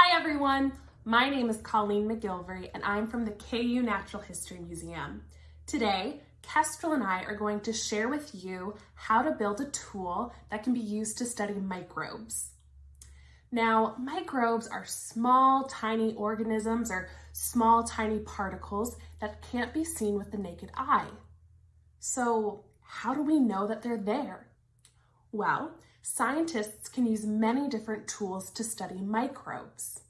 Hi everyone, my name is Colleen McGilvery and I'm from the KU Natural History Museum. Today, Kestrel and I are going to share with you how to build a tool that can be used to study microbes. Now, microbes are small, tiny organisms or small, tiny particles that can't be seen with the naked eye. So how do we know that they're there? Well, scientists can use many different tools to study microbes.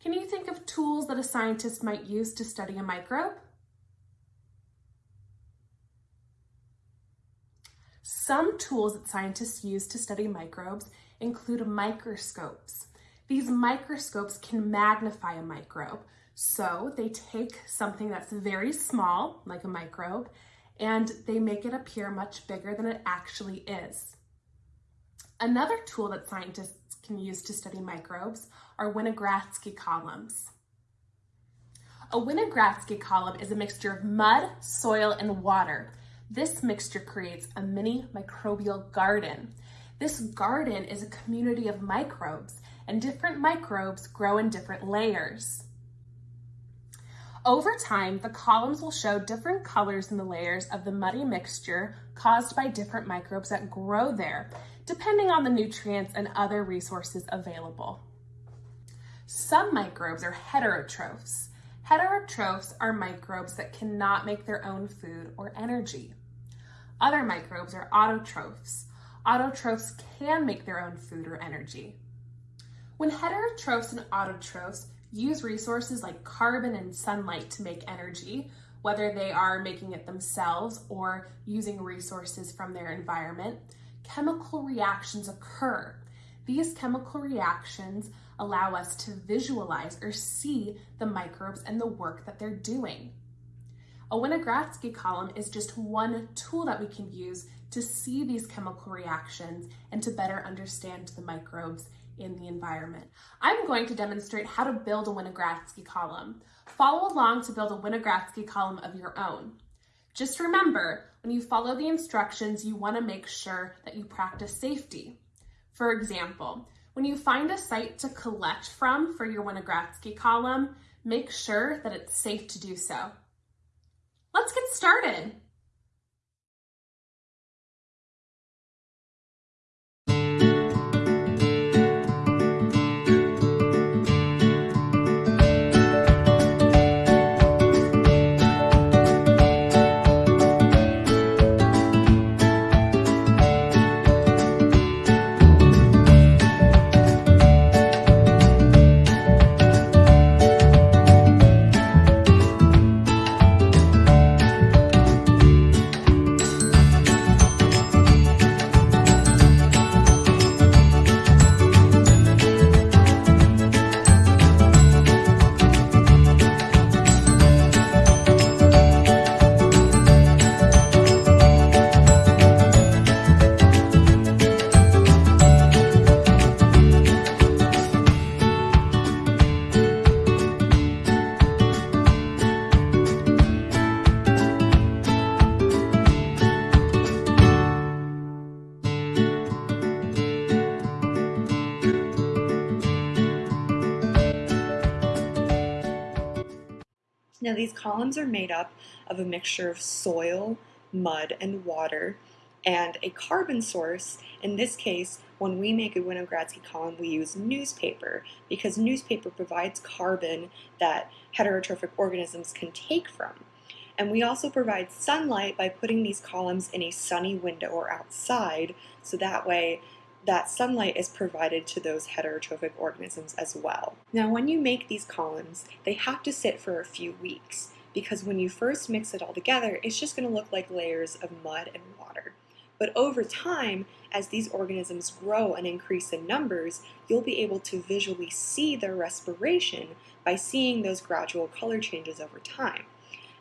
Can you think of tools that a scientist might use to study a microbe? Some tools that scientists use to study microbes include microscopes. These microscopes can magnify a microbe. So they take something that's very small, like a microbe, and they make it appear much bigger than it actually is. Another tool that scientists can use to study microbes are Winogradsky columns. A Winogradsky column is a mixture of mud, soil, and water. This mixture creates a mini microbial garden. This garden is a community of microbes, and different microbes grow in different layers. Over time, the columns will show different colors in the layers of the muddy mixture caused by different microbes that grow there, depending on the nutrients and other resources available. Some microbes are heterotrophs. Heterotrophs are microbes that cannot make their own food or energy. Other microbes are autotrophs. Autotrophs can make their own food or energy. When heterotrophs and autotrophs use resources like carbon and sunlight to make energy, whether they are making it themselves or using resources from their environment, chemical reactions occur. These chemical reactions allow us to visualize or see the microbes and the work that they're doing. A Winogradsky column is just one tool that we can use to see these chemical reactions and to better understand the microbes in the environment. I'm going to demonstrate how to build a Winogradsky column. Follow along to build a Winogradsky column of your own. Just remember, when you follow the instructions, you want to make sure that you practice safety. For example, when you find a site to collect from for your Winogradsky column, make sure that it's safe to do so. Let's get started. Now these columns are made up of a mixture of soil, mud, and water, and a carbon source. In this case, when we make a Winogradsky column, we use newspaper because newspaper provides carbon that heterotrophic organisms can take from. And we also provide sunlight by putting these columns in a sunny window or outside, so that way that sunlight is provided to those heterotrophic organisms as well. Now when you make these columns, they have to sit for a few weeks because when you first mix it all together, it's just going to look like layers of mud and water. But over time, as these organisms grow and increase in numbers, you'll be able to visually see their respiration by seeing those gradual color changes over time.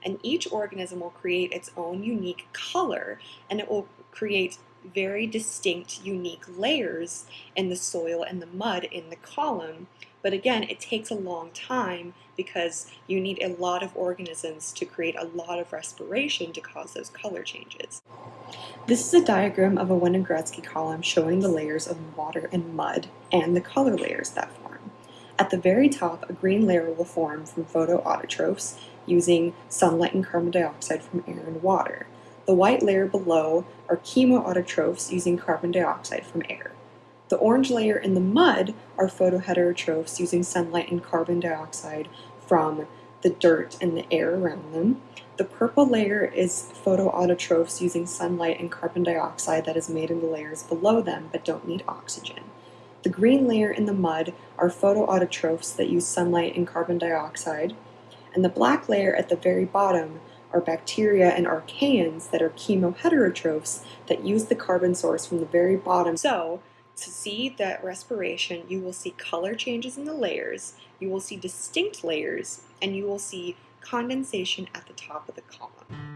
And each organism will create its own unique color and it will create very distinct, unique layers in the soil and the mud in the column. But again, it takes a long time because you need a lot of organisms to create a lot of respiration to cause those color changes. This is a diagram of a Winogradsky column showing the layers of water and mud and the color layers that form. At the very top, a green layer will form from photoautotrophs using sunlight and carbon dioxide from air and water. The white layer below are chemoautotrophs using carbon dioxide from air. The orange layer in the mud are photoheterotrophs using sunlight and carbon dioxide from the dirt and the air around them. The purple layer is photoautotrophs using sunlight and carbon dioxide that is made in the layers below them but don't need oxygen. The green layer in the mud are photoautotrophs that use sunlight and carbon dioxide. And the black layer at the very bottom are bacteria and archaeans that are chemoheterotrophs that use the carbon source from the very bottom. So, to see that respiration, you will see color changes in the layers, you will see distinct layers, and you will see condensation at the top of the column.